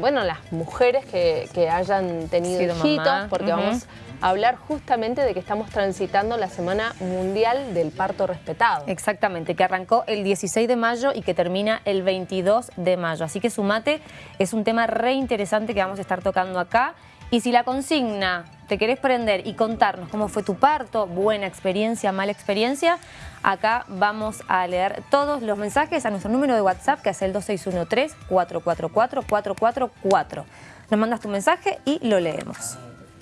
bueno, las mujeres que, hayan tenido hijitos, porque vamos a hablar justamente de que estamos transitando la Semana Mundial del Parto Respetado. Exactamente, que arrancó el 16 de mayo y que termina el 22 de mayo. Así que sumate, es un tema re interesante que vamos a estar tocando acá. Y si la consigna te querés prender y contarnos cómo fue tu parto, buena experiencia, mala experiencia, acá vamos a leer todos los mensajes a nuestro número de WhatsApp que es el 2613-444-444. Nos mandas tu mensaje y lo leemos.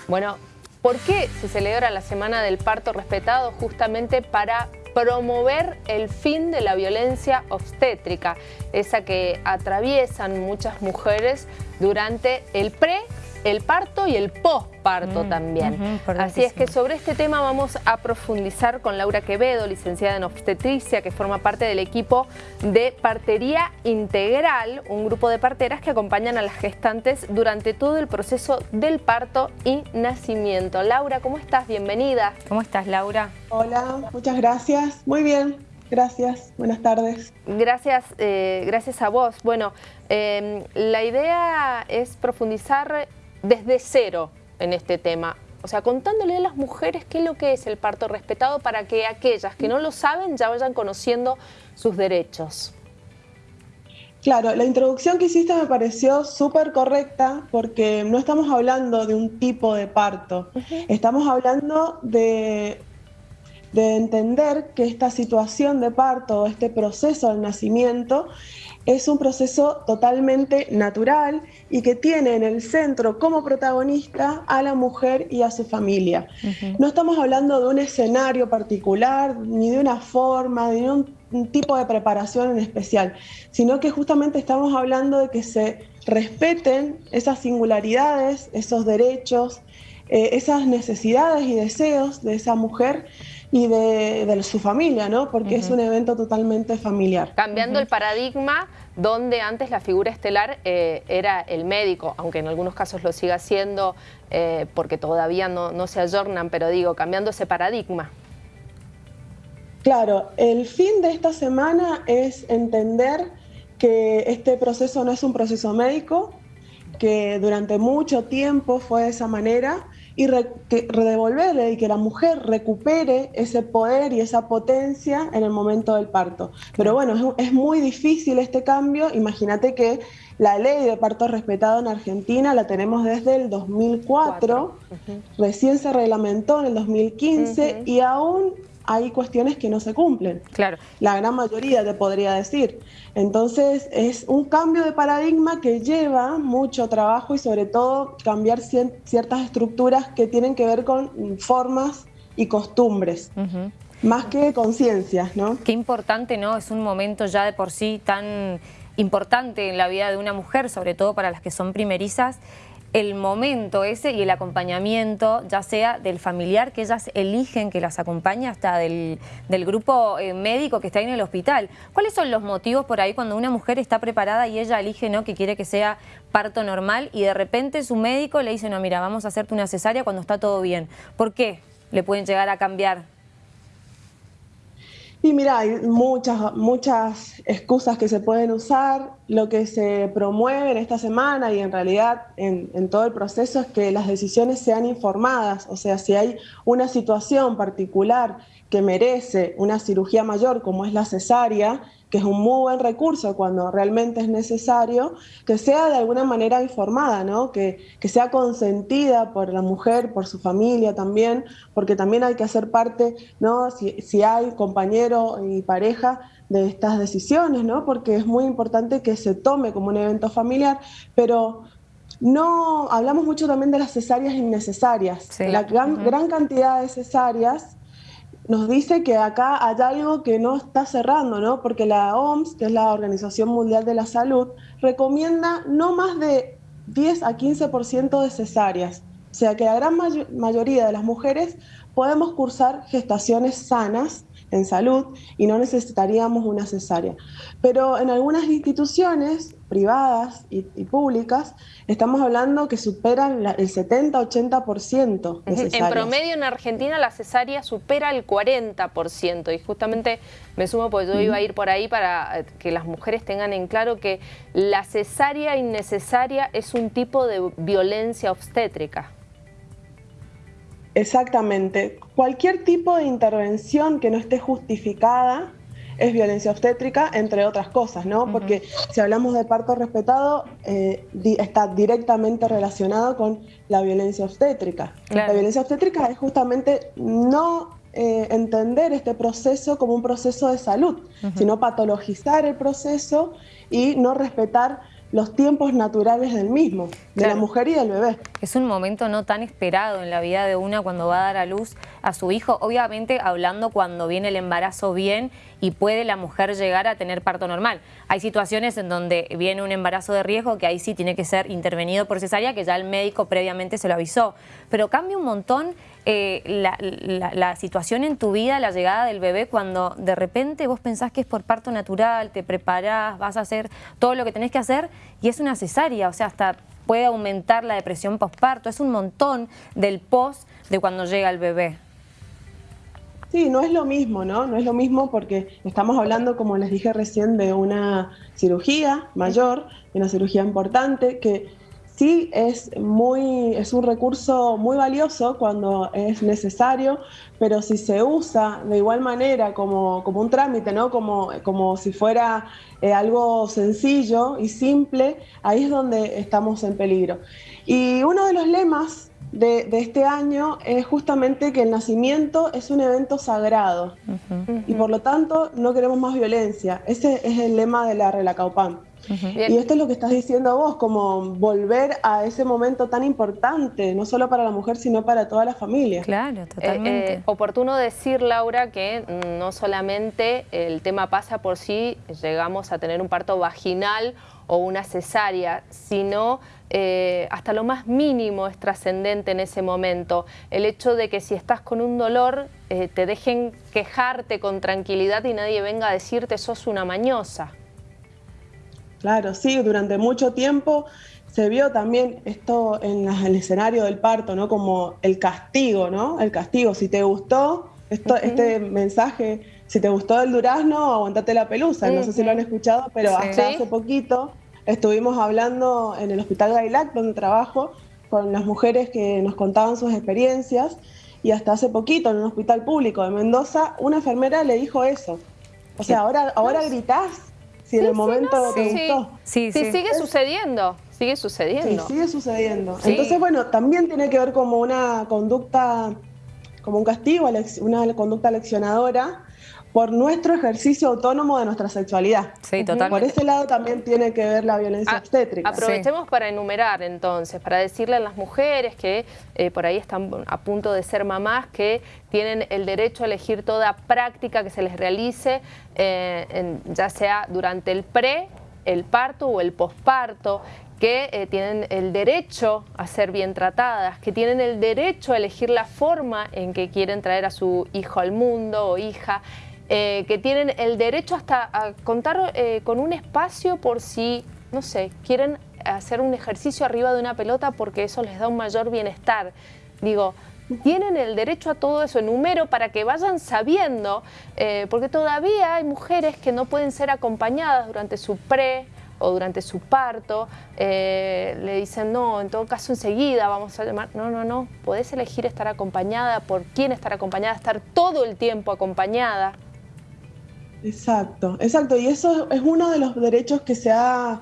Bueno, ¿por qué se celebra la Semana del Parto Respetado? Justamente para promover el fin de la violencia obstétrica, esa que atraviesan muchas mujeres durante el pre el parto y el posparto mm, también. Así es que sobre este tema vamos a profundizar con Laura Quevedo, licenciada en obstetricia, que forma parte del equipo de Partería Integral, un grupo de parteras que acompañan a las gestantes durante todo el proceso del parto y nacimiento. Laura, ¿cómo estás? Bienvenida. ¿Cómo estás, Laura? Hola, muchas gracias. Muy bien. Gracias, buenas tardes. Gracias, eh, gracias a vos. Bueno, eh, la idea es profundizar desde cero en este tema. O sea, contándole a las mujeres qué es lo que es el parto respetado para que aquellas que no lo saben ya vayan conociendo sus derechos. Claro, la introducción que hiciste me pareció súper correcta porque no estamos hablando de un tipo de parto, estamos hablando de, de entender que esta situación de parto, este proceso del nacimiento, es un proceso totalmente natural y que tiene en el centro como protagonista a la mujer y a su familia. No estamos hablando de un escenario particular, ni de una forma, ni de un, tipo de preparación en especial, sino que justamente estamos hablando de que se respeten esas singularidades, esos derechos, eh, esas necesidades y deseos de esa mujer y de, su familia, ¿no? Porque es un evento totalmente familiar. Cambiando el paradigma donde antes la figura estelar eh, era el médico, aunque en algunos casos lo siga siendo eh, porque todavía no, no se ayornan, pero digo, cambiando ese paradigma. Claro, el fin de esta semana es entender que este proceso no es un proceso médico, que durante mucho tiempo fue de esa manera y redevolverle y que la mujer recupere ese poder y esa potencia en el momento del parto. Pero bueno, es, muy difícil este cambio. Imagínate que la ley de parto respetado en Argentina la tenemos desde el 2004, recién se reglamentó en el 2015 y aún hay cuestiones que no se cumplen. Claro. La gran mayoría te podría decir. Entonces es un cambio de paradigma que lleva mucho trabajo y sobre todo cambiar ciertas estructuras que tienen que ver con formas y costumbres. Más que conciencias, ¿no? Qué importante, ¿no? Es un momento ya de por sí tan importante en la vida de una mujer, sobre todo para las que son primerizas, el momento ese y el acompañamiento, ya sea del familiar que ellas eligen que las acompañe, hasta del, grupo eh, médico que está ahí en el hospital. ¿Cuáles son los motivos por ahí cuando una mujer está preparada y ella elige no que quiere que sea parto normal y de repente su médico le dice, no, mira, vamos a hacerte una cesárea cuando está todo bien? ¿Por qué le pueden llegar a cambiar y mira, hay muchas, muchas excusas que se pueden usar. Lo que se promueve en esta semana y en realidad en, en, todo el proceso es que las decisiones sean informadas. O sea, si hay una situación particular que merece una cirugía mayor como es la cesárea, que es un muy buen recurso cuando realmente es necesario, que sea de alguna manera informada, ¿no? que, que sea consentida por la mujer, por su familia también, porque también hay que hacer parte, ¿no? si, si hay compañero y pareja, de estas decisiones, ¿no? porque es muy importante que se tome como un evento familiar, pero no hablamos mucho también de las cesáreas innecesarias. La gran, gran cantidad de cesáreas nos dice que acá hay algo que no está cerrando, ¿no? Porque la OMS, que es la Organización Mundial de la Salud, recomienda no más de 10 a 15% de cesáreas. O sea que la gran mayoría de las mujeres podemos cursar gestaciones sanas en salud y no necesitaríamos una cesárea. Pero en algunas instituciones privadas y, públicas estamos hablando que superan el 70-80% En promedio en Argentina la cesárea supera el 40% y justamente me sumo porque yo iba a ir por ahí para eh, que las mujeres tengan en claro que la cesárea innecesaria es un tipo de violencia obstétrica. Exactamente. Cualquier tipo de intervención que no esté justificada es violencia obstétrica, entre otras cosas, ¿no? Porque si hablamos de parto respetado, eh, está directamente relacionado con la violencia obstétrica. La violencia obstétrica es justamente no eh, entender este proceso como un proceso de salud, sino patologizar el proceso y no respetar los tiempos naturales del mismo, de la mujer y del bebé. Es un momento no tan esperado en la vida de una cuando va a dar a luz a su hijo, obviamente hablando cuando viene el embarazo bien y puede la mujer llegar a tener parto normal. Hay situaciones en donde viene un embarazo de riesgo que ahí sí tiene que ser intervenido por cesárea, que ya el médico previamente se lo avisó. Pero cambia un montón eh, la, situación en tu vida, la llegada del bebé, cuando de repente vos pensás que es por parto natural, te preparás, vas a hacer todo lo que tenés que hacer y es una cesárea, o sea, hasta puede aumentar la depresión postparto, es un montón del post de cuando llega el bebé. Sí, no es lo mismo, ¿no? No es lo mismo porque estamos hablando, como les dije recién, de una cirugía mayor, de una cirugía importante que sí es, muy, es un recurso muy valioso cuando es necesario, pero si se usa de igual manera como, como un trámite, ¿no? como, como si fuera eh, algo sencillo y simple, ahí es donde estamos en peligro. Y uno de los lemas de, de, este año es justamente que el nacimiento es un evento sagrado y por lo tanto no queremos más violencia. Ese es el lema de la Relacaupan. Y esto es lo que estás diciendo vos, como volver a ese momento tan importante, no solo para la mujer, sino para toda la familia. Claro, totalmente. Eh, eh, oportuno decir, Laura, que no solamente el tema pasa por si llegamos a tener un parto vaginal o una cesárea, sino eh, hasta lo más mínimo es trascendente en ese momento. El hecho de que si estás con un dolor, te dejen quejarte con tranquilidad y nadie venga a decirte sos una mañosa. Claro, sí, durante mucho tiempo se vio también esto en el escenario del parto, ¿no? Como el castigo, ¿no? El castigo, si te gustó esto, este mensaje, si te gustó el durazno, aguantate la pelusa. No sé si lo han escuchado, pero hasta hace poquito estuvimos hablando en el Hospital Gailac, donde trabajo, con las mujeres que nos contaban sus experiencias, y hasta hace poquito en un hospital público de Mendoza, una enfermera le dijo eso. O sea, ahora, ahora gritás si en el momento te gustó. Sí, sí, sigue sucediendo, sigue sucediendo. Sí, sigue sucediendo. Entonces, bueno, también tiene que ver como una conducta, como un castigo, una conducta leccionadora por nuestro ejercicio autónomo de nuestra sexualidad. Sí, totalmente. Por ese lado también tiene que ver la violencia obstétrica. Aprovechemos para enumerar entonces, para decirle a las mujeres que eh, por ahí están a punto de ser mamás, que tienen el derecho a elegir toda práctica que se les realice, eh, ya sea durante el pre, el parto o el posparto, que eh, tienen el derecho a ser bien tratadas, que tienen el derecho a elegir la forma en que quieren traer a su hijo al mundo o hija, eh, que tienen el derecho hasta a contar eh, con un espacio por si, no sé, quieren hacer un ejercicio arriba de una pelota porque eso les da un mayor bienestar. Digo, tienen el derecho a todo eso, número para que vayan sabiendo, porque todavía hay mujeres que no pueden ser acompañadas durante su pre o durante su parto, le dicen, no, en todo caso enseguida vamos a llamar, no, no, no, podés elegir estar acompañada, por quién estar acompañada, estar todo el tiempo acompañada. Exacto, exacto. Y eso es uno de los derechos que se ha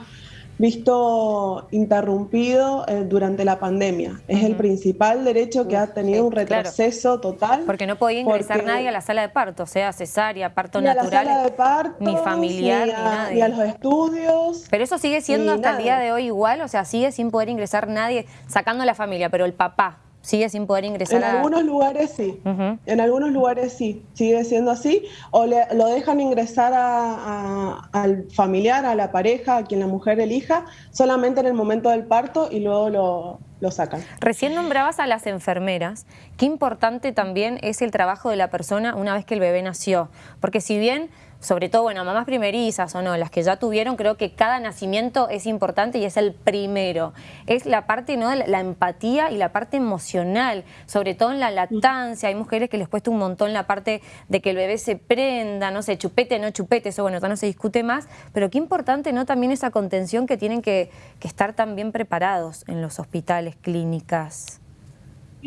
visto interrumpido eh, durante la pandemia. Es el principal derecho que ha tenido un retroceso total. Porque no podía ingresar nadie a la sala de parto, sea cesárea, parto ni natural, a la sala de parto, ni familiar, ni, a, nadie. Ni a los estudios. Pero eso sigue siendo hasta el día de hoy igual, o sea, sigue sin poder ingresar nadie, sacando a la familia, pero el papá, sigue sin poder ingresar en algunos lugares sí, en algunos lugares sí, sigue siendo así, o lo dejan ingresar al familiar, a la pareja, a quien la mujer elija, solamente en el momento del parto y luego lo, lo sacan. Recién nombrabas a las enfermeras. Qué importante también es el trabajo de la persona una vez que el bebé nació. Porque si bien sobre todo, bueno, mamás primerizas o no, las que ya tuvieron, creo que cada nacimiento es importante y es el primero. Es la parte, ¿no? La, empatía y la parte emocional, sobre todo en la lactancia. Hay mujeres que les cuesta un montón la parte de que el bebé se prenda, no sé, chupete, no chupete, eso bueno, ya no se discute más, pero qué importante, ¿no? También esa contención que tienen que, que estar también preparados en los hospitales, clínicas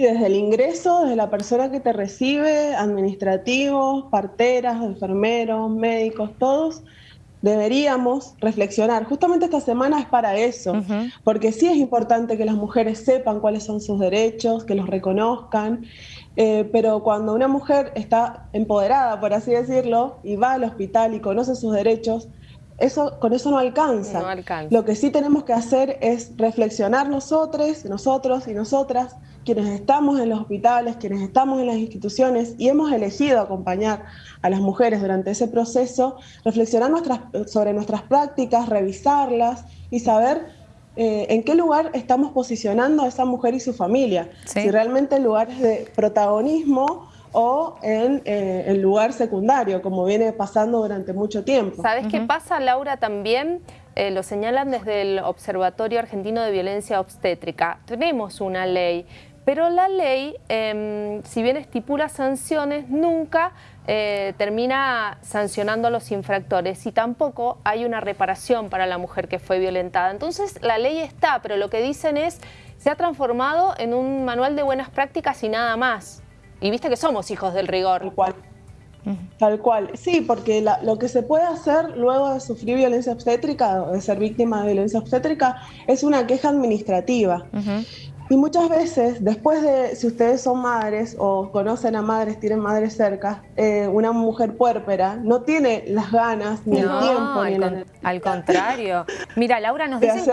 desde el ingreso, desde la persona que te recibe, administrativos, parteras, enfermeros, médicos, todos, deberíamos reflexionar. Justamente esta semana es para eso, porque sí es importante que las mujeres sepan cuáles son sus derechos, que los reconozcan, eh, pero cuando una mujer está empoderada, por así decirlo, y va al hospital y conoce sus derechos, eso, con eso no alcanza. no alcanza. Lo que sí tenemos que hacer es reflexionar nosotros, nosotros y nosotras, quienes estamos en los hospitales, quienes estamos en las instituciones y hemos elegido acompañar a las mujeres durante ese proceso, reflexionar nuestras, sobre nuestras prácticas, revisarlas y saber eh, en qué lugar estamos posicionando a esa mujer y su familia. Si realmente en lugares de protagonismo o en eh, el lugar secundario, como viene pasando durante mucho tiempo. ¿Sabes qué pasa, Laura, también? Eh, lo señalan desde el Observatorio Argentino de Violencia Obstétrica. Tenemos una ley, pero la ley, em, si bien estipula sanciones, nunca eh, termina sancionando a los infractores y tampoco hay una reparación para la mujer que fue violentada. Entonces la ley está, pero lo que dicen es, se ha transformado en un manual de buenas prácticas y nada más. Y viste que somos hijos del rigor. Tal cual. Tal cual. Sí, porque lo que se puede hacer luego de sufrir violencia obstétrica o de ser víctima de violencia obstétrica es una queja administrativa. Y muchas veces, después de, si ustedes son madres o conocen a madres, tienen madres cerca, eh, una mujer puérpera no tiene las ganas, ni el tiempo, ni al, al contrario. Mira, Laura, nos dicen,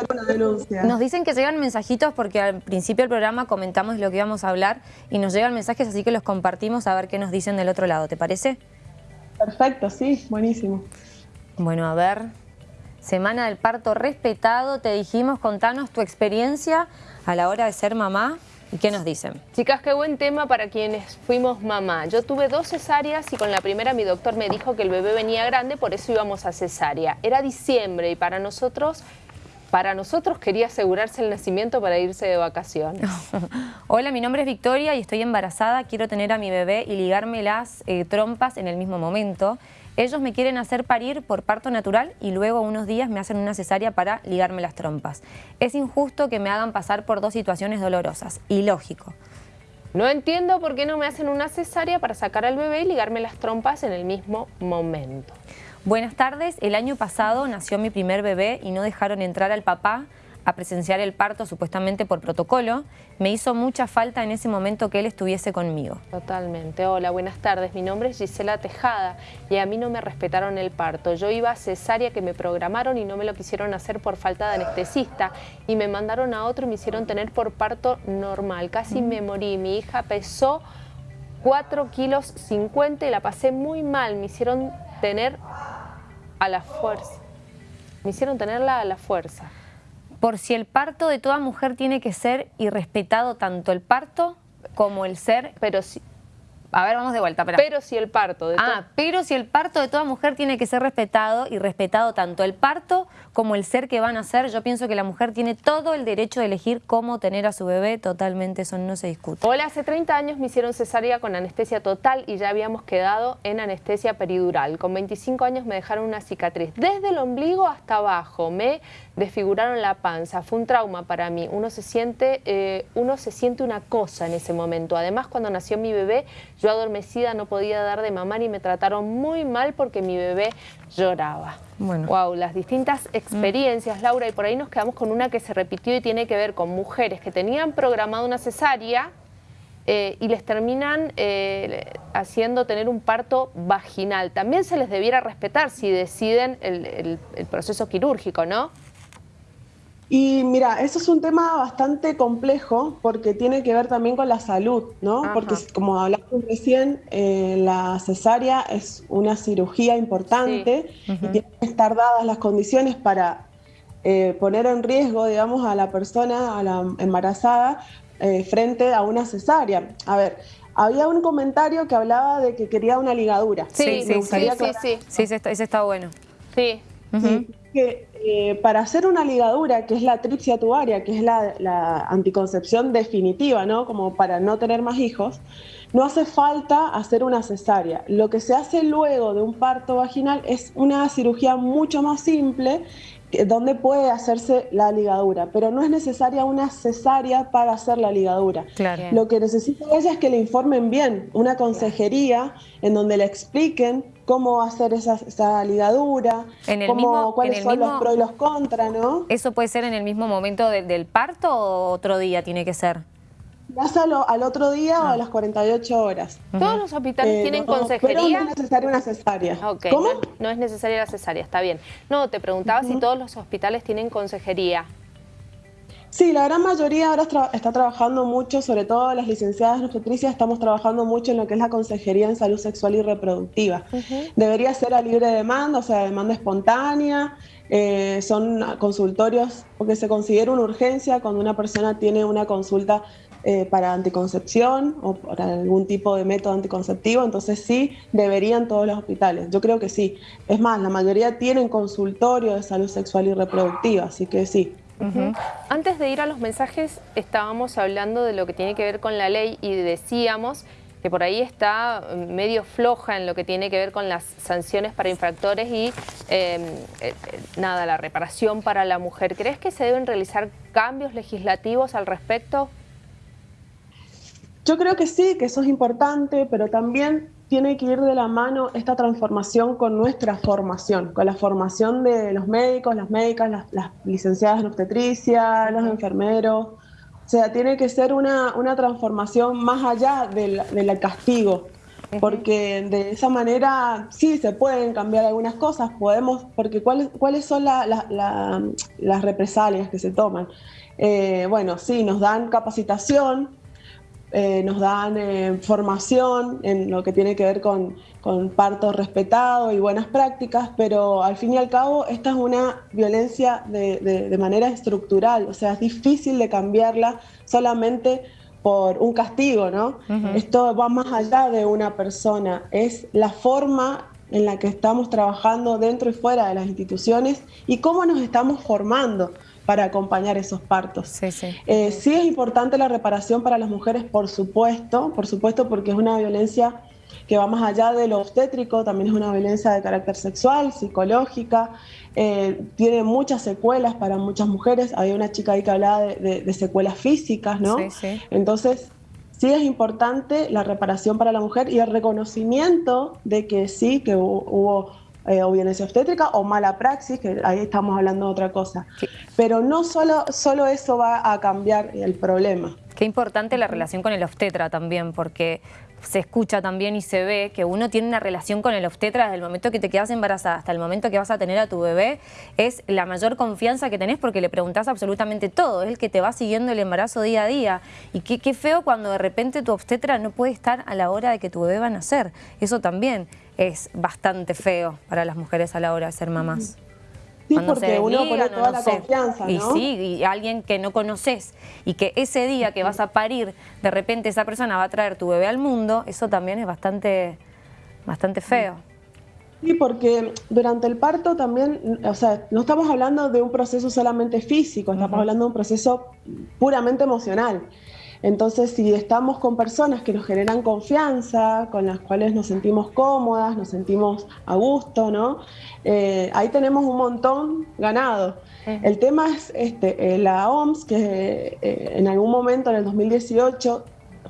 nos dicen que llegan mensajitos porque al principio del programa comentamos lo que íbamos a hablar y nos llegan mensajes, así que los compartimos a ver qué nos dicen del otro lado. ¿Te parece? Perfecto, sí, buenísimo. Bueno, a ver, Semana del Parto Respetado, te dijimos, contanos tu experiencia a la hora de ser mamá ¿Y qué nos dicen? Chicas, qué buen tema para quienes fuimos mamá. Yo tuve dos cesáreas y con la primera mi doctor me dijo que el bebé venía grande, por eso íbamos a cesárea. Era diciembre y para nosotros, para nosotros quería asegurarse el nacimiento para irse de vacaciones. Hola, mi nombre es Victoria y estoy embarazada. Quiero tener a mi bebé y ligarme las eh, trompas en el mismo momento. Ellos me quieren hacer parir por parto natural y luego unos días me hacen una cesárea para ligarme las trompas. Es injusto que me hagan pasar por dos situaciones dolorosas, ilógico. No entiendo por qué no me hacen una cesárea para sacar al bebé y ligarme las trompas en el mismo momento. Buenas tardes, el año pasado nació mi primer bebé y no dejaron entrar al papá a presenciar el parto supuestamente por protocolo, me hizo mucha falta en ese momento que él estuviese conmigo. Totalmente. Hola, buenas tardes. Mi nombre es Gisela Tejada y a mí no me respetaron el parto. Yo iba a cesárea que me programaron y no me lo quisieron hacer por falta de anestesista y me mandaron a otro y me hicieron tener por parto normal. Casi me morí. Mi hija pesó 4 kilos 50 y la pasé muy mal. Me hicieron tener a la fuerza. Me hicieron tenerla a la fuerza por si el parto de toda mujer tiene que ser irrespetado tanto el parto como el ser, pero si, a ver, vamos de vuelta. Pero si el parto de Ah, pero si el parto de toda mujer tiene que ser respetado y respetado tanto el parto como el ser que van a ser, yo pienso que la mujer tiene todo el derecho de elegir cómo tener a su bebé, totalmente eso no se discute. Hola, hace 30 años me hicieron cesárea con anestesia total y ya habíamos quedado en anestesia peridural. Con 25 años me dejaron una cicatriz desde el ombligo hasta abajo, me desfiguraron la panza, fue un trauma para mí, uno se siente, eh, uno se siente una cosa en ese momento. Además, cuando nació mi bebé, yo adormecida no podía dar de mamar y me trataron muy mal porque mi bebé lloraba. Bueno. Wow, las distintas experiencias, Laura, y por ahí nos quedamos con una que se repitió y tiene que ver con mujeres que tenían programado una cesárea eh, y les terminan eh, haciendo tener un parto vaginal. También se les debiera respetar si deciden el proceso quirúrgico, ¿no? Y mira, eso es un tema bastante complejo porque tiene que ver también con la salud, ¿no? Porque como hablamos recién, eh, la cesárea es una cirugía importante y tienen que estar dadas las condiciones para eh, poner en riesgo, digamos, a la persona, a la embarazada, eh, frente a una cesárea. A ver, había un comentario que hablaba de que quería una ligadura. Sí, sí, sí, sí, sí, ese está, bueno. Sí. que eh, para hacer una ligadura, que es la tripsia tubaria, que es la, anticoncepción definitiva, ¿no? Como para no tener más hijos, no hace falta hacer una cesárea. Lo que se hace luego de un parto vaginal es una cirugía mucho más simple donde puede hacerse la ligadura, pero no es necesaria una cesárea para hacer la ligadura. Lo que necesita ella es que le informen bien, una consejería en donde le expliquen cómo hacer esa, ligadura, cuáles son los pros y los contras, ¿no? ¿Eso puede ser en el mismo momento del parto o otro día tiene que ser? Pásalo al otro día o a las 48 horas. ¿Todos los hospitales eh, tienen consejería? Pero no es necesaria una cesárea. ¿Cómo? No, es necesaria la cesárea, está bien. No, te preguntaba si todos los hospitales tienen consejería. Sí, la gran mayoría ahora está trabajando mucho, sobre todo las licenciadas nutricionistas, estamos trabajando mucho en lo que es la consejería en salud sexual y reproductiva. Debería ser a libre demanda, o sea, demanda espontánea. Eh, son consultorios porque se considera una urgencia cuando una persona tiene una consulta eh, para anticoncepción o para algún tipo de método anticonceptivo, entonces sí deberían todos los hospitales. Yo creo que sí. Es más, la mayoría tienen consultorio de salud sexual y reproductiva, así que sí. Antes de ir a los mensajes, estábamos hablando de lo que tiene que ver con la ley y decíamos que por ahí está medio floja en lo que tiene que ver con las sanciones para infractores y em, eh, nada, la reparación para la mujer. ¿Crees que se deben realizar cambios legislativos al respecto? Yo creo que sí, que eso es importante, pero también tiene que ir de la mano esta transformación con nuestra formación, con la formación de los médicos, las médicas, las, licenciadas en obstetricia, los enfermeros. O sea, tiene que ser una, transformación más allá del, castigo, porque de esa manera sí se pueden cambiar algunas cosas, podemos, porque ¿cuáles, cuáles son las represalias que se toman? Eh, bueno, sí, nos dan capacitación, eh, nos dan eh, formación en lo que tiene que ver con, parto respetado y buenas prácticas, pero al fin y al cabo esta es una violencia de, manera estructural, o sea, es difícil de cambiarla solamente por un castigo, ¿no? Esto va más allá de una persona, es la forma en la que estamos trabajando dentro y fuera de las instituciones y cómo nos estamos formando para acompañar esos partos. Sí, sí. Eh, sí es importante la reparación para las mujeres, por supuesto, por supuesto, porque es una violencia que va más allá de lo obstétrico, también es una violencia de carácter sexual, psicológica, eh, tiene muchas secuelas para muchas mujeres. Había una chica ahí que hablaba de, secuelas físicas, ¿no? Sí, sí. Entonces, sí es importante la reparación para la mujer y el reconocimiento de que sí, que hubo eh, o violencia obstétrica o mala praxis, que ahí estamos hablando de otra cosa. Pero no solo, solo eso va a cambiar el problema. Qué importante la relación con el obstetra también, porque se escucha también y se ve que uno tiene una relación con el obstetra desde el momento que te quedas embarazada hasta el momento que vas a tener a tu bebé, es la mayor confianza que tenés porque le preguntás absolutamente todo, es el que te va siguiendo el embarazo día a día. Y qué, qué feo cuando de repente tu obstetra no puede estar a la hora de que tu bebé va a nacer. Eso también es bastante feo para las mujeres a la hora de ser mamás. Sí, porque uno pone toda la confianza, ¿no? Y sí, y alguien que no conoces y que ese día que vas a parir, de repente esa persona va a traer tu bebé al mundo, eso también es bastante, bastante feo. Sí, porque durante el parto también, o sea, no estamos hablando de un proceso solamente físico, estamos hablando de un proceso puramente emocional. Entonces, si estamos con personas que nos generan confianza, con las cuales nos sentimos cómodas, nos sentimos a gusto, ¿no? Eh, ahí tenemos un montón ganado. El tema es este, eh, la OMS, que eh, en algún momento en el 2018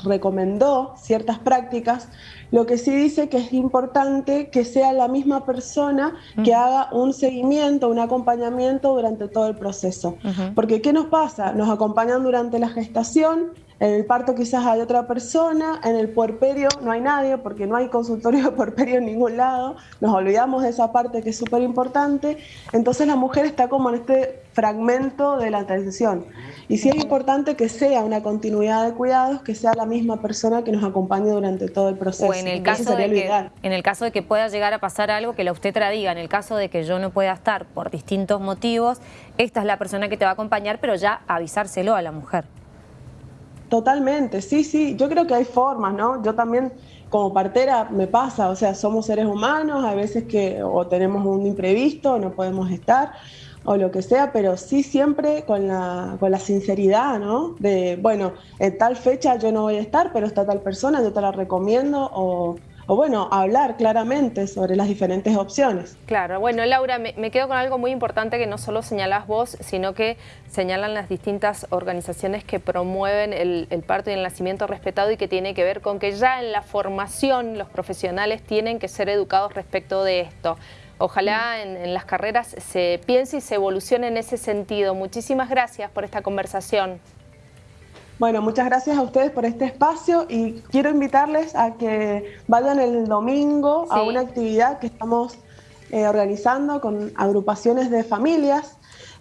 recomendó ciertas prácticas, lo que sí dice que es importante que sea la misma persona que haga un seguimiento, un acompañamiento durante todo el proceso. Porque ¿qué nos pasa? Nos acompañan durante la gestación, En el parto quizás hay otra persona, en el puerperio no hay nadie porque no hay consultorio de puerperio en ningún lado, nos olvidamos de esa parte que es súper importante, entonces la mujer está como en este fragmento de la atención. Y sí es importante que sea una continuidad de cuidados, que sea la misma persona que nos acompañe durante todo el proceso. O en el, caso de que, en el caso de que pueda llegar a pasar algo, que la obstetra diga, en el caso de que yo no pueda estar por distintos motivos, esta es la persona que te va a acompañar, pero ya avisárselo a la mujer. Totalmente, sí, sí, yo creo que hay formas, ¿no? Yo también como partera me pasa, o sea, somos seres humanos, a veces que o tenemos un imprevisto, no podemos estar, o lo que sea, pero sí siempre con la, con la sinceridad, ¿no? De, bueno, en tal fecha yo no voy a estar, pero está tal persona, yo te la recomiendo, o o bueno, hablar claramente sobre las diferentes opciones. Claro, bueno Laura, me, quedo con algo muy importante que no solo señalás vos, sino que señalan las distintas organizaciones que promueven el, parto y el nacimiento respetado y que tiene que ver con que ya en la formación los profesionales tienen que ser educados respecto de esto. Ojalá en, en las carreras se piense y se evolucione en ese sentido. Muchísimas gracias por esta conversación. Bueno, muchas gracias a ustedes por este espacio y quiero invitarles a que vayan el domingo a una actividad que estamos eh, organizando con agrupaciones de familias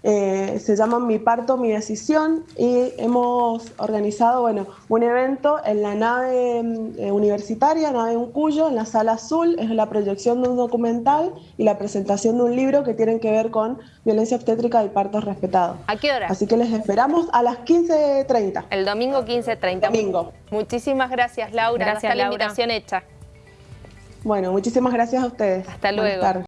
eh, se llama Mi Parto, Mi Decisión y hemos organizado bueno, un evento en la nave eh, universitaria, nave Uncuyo, en la sala azul, es la proyección de un documental y la presentación de un libro que tienen que ver con violencia obstétrica y partos respetados. ¿A qué hora? Así que les esperamos a las 15.30. El domingo 15.30. Domingo. Muchísimas gracias Laura, gracias, la invitación hecha. Bueno, muchísimas gracias a ustedes. Hasta luego.